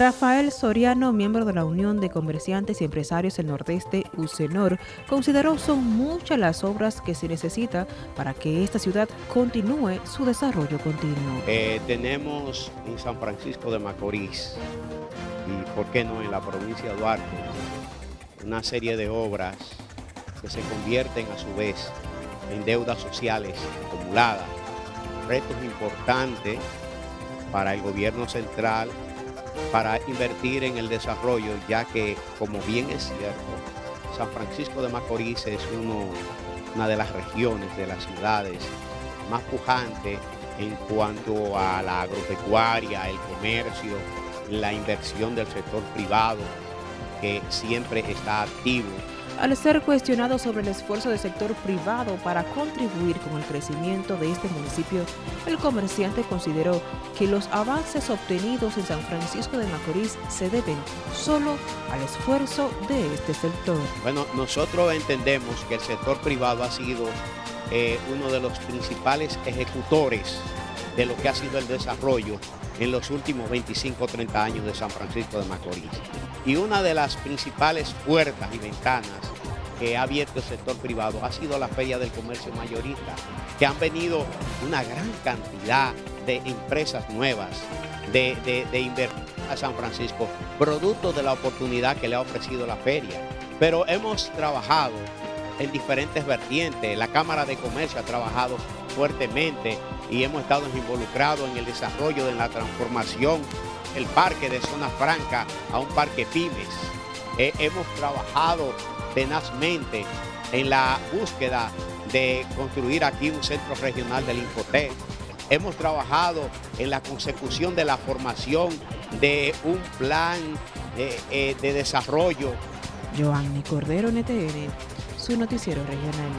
Rafael Soriano, miembro de la Unión de Comerciantes y Empresarios del Nordeste, UCENOR, consideró son muchas las obras que se necesita para que esta ciudad continúe su desarrollo continuo. Eh, tenemos en San Francisco de Macorís, y por qué no en la provincia de Duarte, una serie de obras que se convierten a su vez en deudas sociales acumuladas, retos importantes para el gobierno central para invertir en el desarrollo, ya que, como bien es cierto, San Francisco de Macorís es uno, una de las regiones, de las ciudades más pujantes en cuanto a la agropecuaria, el comercio, la inversión del sector privado, que siempre está activo al ser cuestionado sobre el esfuerzo del sector privado para contribuir con el crecimiento de este municipio, el comerciante consideró que los avances obtenidos en San Francisco de Macorís se deben solo al esfuerzo de este sector. Bueno, nosotros entendemos que el sector privado ha sido eh, uno de los principales ejecutores de lo que ha sido el desarrollo en los últimos 25 o 30 años de San Francisco de Macorís. Y una de las principales puertas y ventanas que ha abierto el sector privado ha sido la Feria del Comercio Mayorista, que han venido una gran cantidad de empresas nuevas de, de, invertir a San Francisco, producto de la oportunidad que le ha ofrecido la feria. Pero hemos trabajado en diferentes vertientes, la Cámara de Comercio ha trabajado fuertemente y hemos estado involucrados en el desarrollo de la transformación el parque de Zona Franca a un parque pymes. Eh, hemos trabajado tenazmente en la búsqueda de construir aquí un centro regional del Infotec. Hemos trabajado en la consecución de la formación de un plan de, eh, de desarrollo. Joanny Cordero, NTN, su noticiero regional.